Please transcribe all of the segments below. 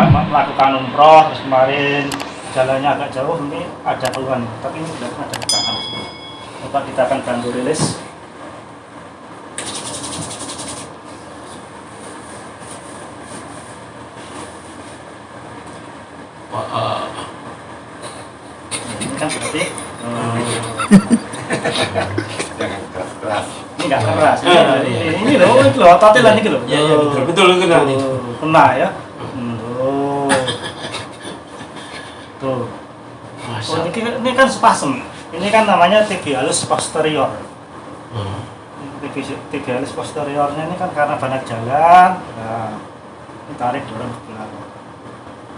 melakukan umroh terus kemarin jalannya agak jauh ini ada keluhan. Tapi ini sudah ada keterangan. Coba kita akan bantu rilis. Ini kan berarti hmm, ini nggak keras. Ini, Ah, ini, iya. ini loh itu loh ototnya lah ini loh. Ya, ya, betul, betul, kena kena ya Hmm, tuh tuh Oh, ini, kan- ini kan spasm. Ini kan namanya tibialis posterior. Hmm. Tibi- Tibialis posteriornya ini kan karena banyak jalan. Nah, ini tarik dorong ke belakang.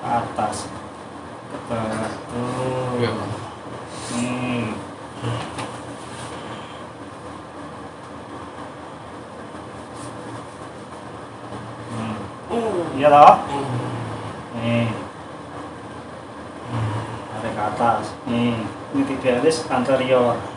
Ke atas. Ke bawah. Tuh. Ya. Hmm. Hmm. Iya toh? Hmm. Nih. Tarik ke atas. Nih, ini tibialis anterior.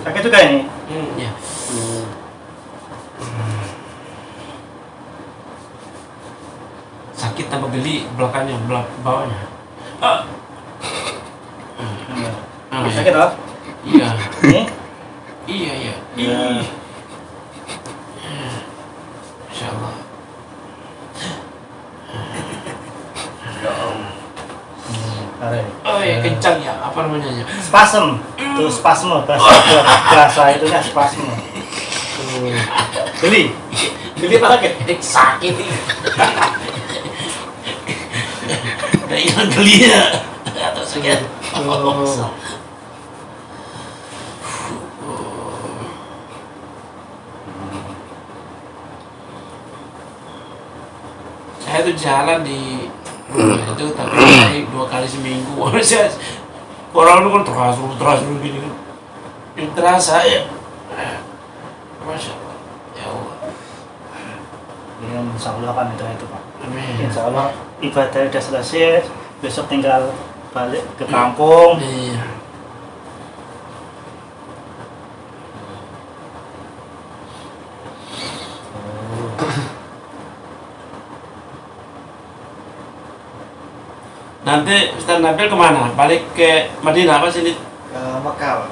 Sakit juga ini. Hmm, ya. Sakit tambah geli belakangnya, belak bawahnya. Ah. Iya. Ah, ya. Sakit toh? Iya. Ini. Iya, iya. Iya. Ih. Masya Allah. Oh iya, kencang ya. Apa namanya ya? Spasm. Tuh spasme bahasa bahasa itunya spasme. Tuh. Geli. Geli apa sakit? Eh, sakit nih. Udah hilang gelinya. Atau sakit. Oh. Saya tuh jalan di itu tapi dua kali seminggu. Saya orang lu kan terasa terasa gini kan. Yang terasa ya. Masya Allah. Ya Allah. Ya, insya Allah kan itu itu pak. Amin. Insya Allah ibadah udah selesai. Besok tinggal balik ke kampung. Iya. Nanti Ustaz Nabil ke mana? Balik ke Madinah apa sini? ke Mekah.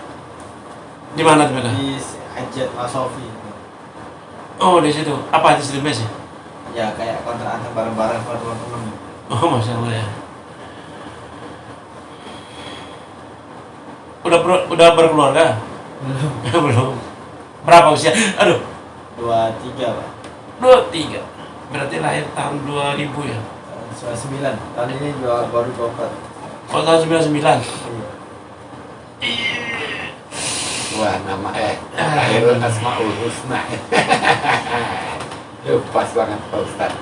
Di mana tuh di Hajat Wasofi Oh di situ. Apa di situ mes ya? ya kayak kontrak antar bareng-bareng buat teman-teman Oh masya Allah ya. Udah ber, udah berkeluarga? belum Belum. Berapa usia? Aduh, dua tiga pak dua tiga. Berarti lahir tahun 2000 ya? Sembilan. Sembilan tahun ini dua baru dua empat. Oh tahun 99 iya. Wah, nama eh Khairul Asmaul Husna. Itu pas banget Pak Ustaz.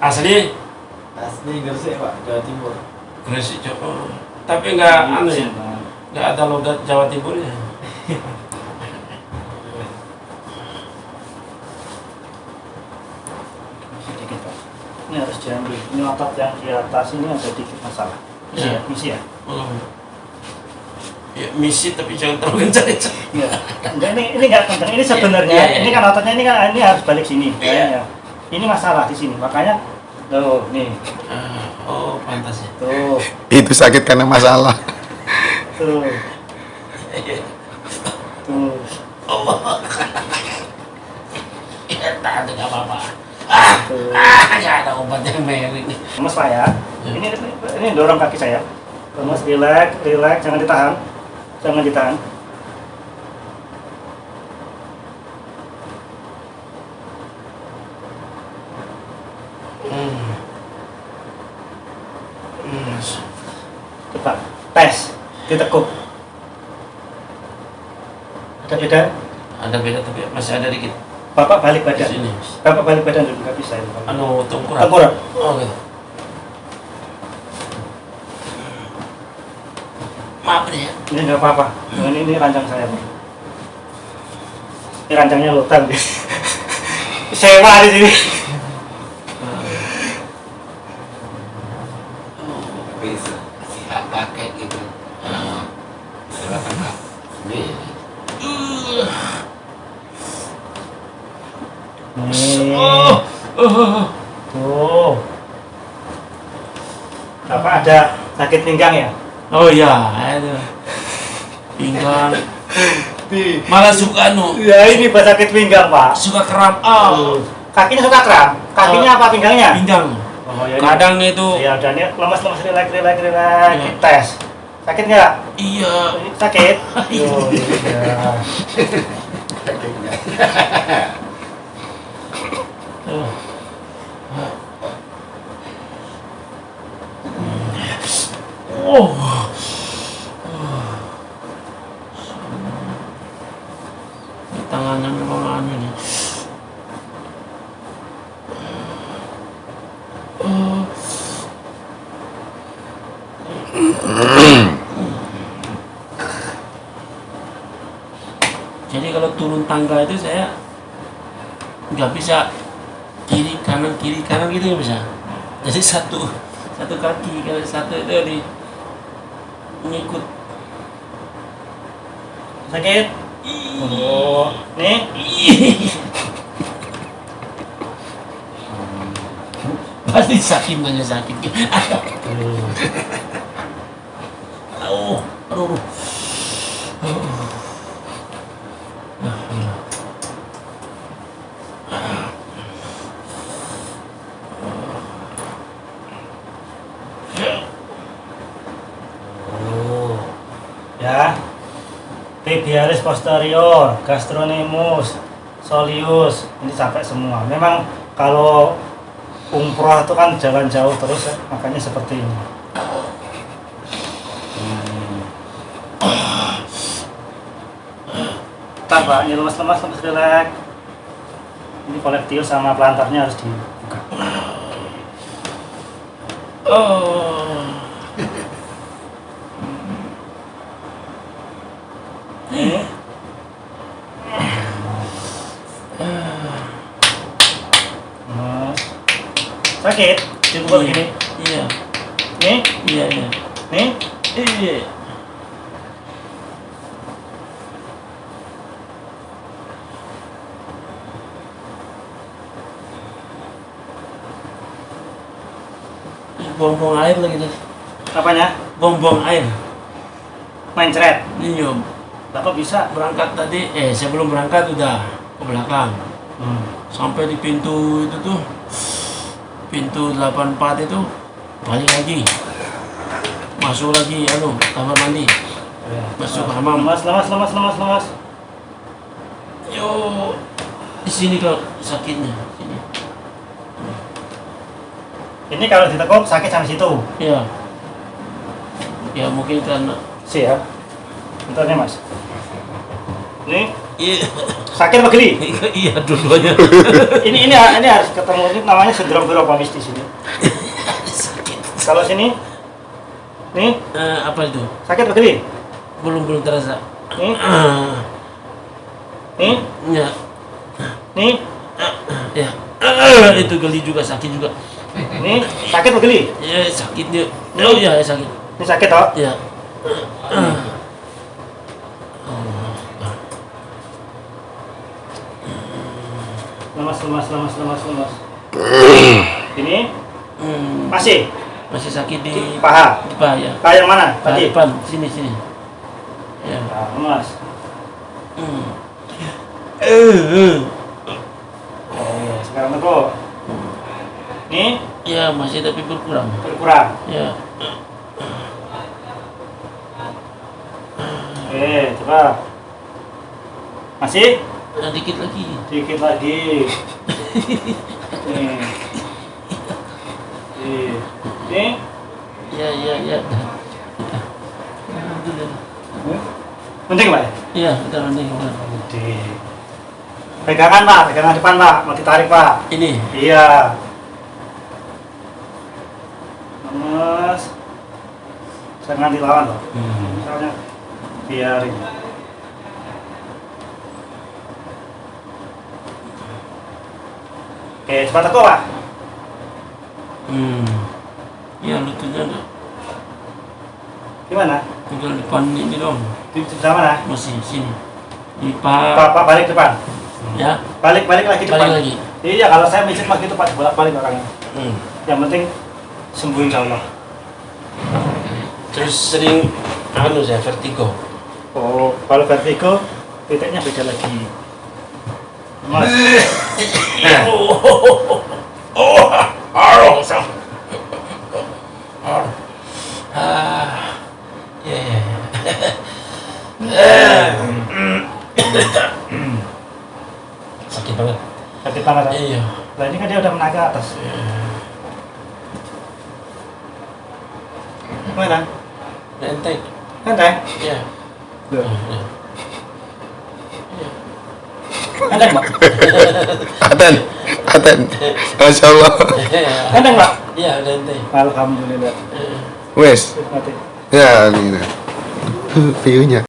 Asli? Asli Gresik pak Jawa Timur. Gresik Jawa. Tapi enggak anu ya, enggak ada logat Jawa Timur ya. Sedikit pak. Ini harus diambil. Ini otot yang di atas ini ada dikit masalah. Misi Ya. ya, misi ya. Oh. Ya misi tapi jangan terlalu kencang-kencang. Iya. Enggak, ini ini enggak kencang. Ini sebenarnya Iya, iya, ini iya. kan ototnya ini kan ini harus balik sini. Iya. kayaknya. Ini masalah di sini. Makanya tuh nih. Ah, oh pantas ya. Tuh. Itu sakit karena masalah. Tuh. Tuh. Allah. Ya tak ada nggak apa-apa ah, ah, ada obatnya Mary. Mas pak ya. Iya. Ini ini dorong kaki saya. Mas relax relax. Jangan ditahan. Jangan ditahan. Hmm. Hmm. coba tes ditekuk ada beda? Ada beda tapi masih ada dikit. Bapak balik di badan. sini. Bapak balik badan dulu nggak bisa. ini. Anu tengkorak. Tengkorak. Oh gitu. Maaf nih ya. Ini nggak apa-apa. Ini, ini rancang saya. Pak. Ini rancangnya hutan. Sewa di sini. Siap pakai gitu. Silakan Kak. Ini Nih. Oh, oh, Tuh. Bapak ada sakit pinggang ya? oh ya, ada pinggang. Malah suka anu, Ya ini sakit pinggang pak. suka kram. Oh, Kakinya suka kram. Kakinya apa pinggangnya? pinggang. Oh, ya, ini. Kadang itu, Ya udah ini lemas lemas relax relax relax. Iya. Tes. Sakit nggak? iya. Ini Sakit. Oh, iya. Oh. Oh. Tangannya. Jadi kalau turun tangga itu saya nggak bisa kanan kiri kanan gitu nggak bisa jadi satu satu kaki kalau satu itu di ngikut Sakit. Oh, nih. pasti sakit nanya sakit oh aduh aduh. Oh. Ya. Tibialis posterior, gastronimus, soleus, ini sampai semua. Memang kalau umroh itu kan jalan jauh terus ya, makanya seperti ini. Ntar Pak, ini lemas-lemas, lemas relax. Ini kolektif sama pelantarnya harus dibuka. oh Sakit? Dibuka begini. iya Nih, iya iya nih. iya buang-buang air lagi tuh Apanya? buang-buang air Mencret. Om. Bapak bisa. berangkat tadi eh sebelum berangkat udah ke belakang Hmm. sampai di pintu itu tuh pintu 84 itu balik lagi masuk lagi anu kamar mandi Masuk kamar. Lemas, lemas, lemas, lemas, lemas. yo di sini kok sakitnya sini Ini kalau ditekuk sakit sampai situ. ya ya mungkin karena Siap. Bentar nih mas. Ini iya. Sakit apa geli? iya dua-duanya. Ini ini ini harus ketemu ini namanya sindrom Viropamis di sini. sakit. Kalau sini, nih. Eh, apa itu? Sakit apa geli? belum belum terasa. Nih, Ah, nih, ya nih, ya Ah, itu geli juga sakit juga. Nih. Sakit apa geli? ya sakitnya oh ya sakit. Ini sakit toh? ya Lemas, lemas, lemas, lemas, lemas. Ini Hmm, masih masih sakit di paha. di paha ya Paha yang mana? paha Tadi. depan sini sini ya Nah, lemas. Hmm. Eh, eh. Oh, sekarang tekuk. Nih ya masih tapi berkurang berkurang. ya Oke, coba. Masih? Nah, dikit lagi Dikit lagi. Nih. Iya, iya, iya. penting pak ya? Iya, udah penting. pegangan pak, pegangan depan pak, mau ditarik pak. Ini. Iya. Mas, jangan dilawan loh. Hmm. Misalnya biarin. Oke, cepat aku pak. Hmm. Iya, lututnya ada. Gimana? Tinggal depan ini dong. Di sebelah mana? Masih sini. Di Pak, pak. pak balik depan. Ya, Balik, balik lagi depan. balik lagi. Iya, kalau saya mijit mah gitu pak, bolak balik orangnya. Hmm. Yang penting sembuh insya Allah. Terus sering anu saya vertigo. Oh, kalau vertigo titiknya beda lagi. Mas, Ah, ya ya. Sakit banget. sakit banget. Pak. Iya. Nah ini kan dia udah menaik ke atas. Mana? Enteng. Santai. Iya. Santai, Mbak. Aten, Aten, Masya Allah. Santai, Mbak. Iya, udah. Alhamdulillah. Wes, ya ini. View-nya.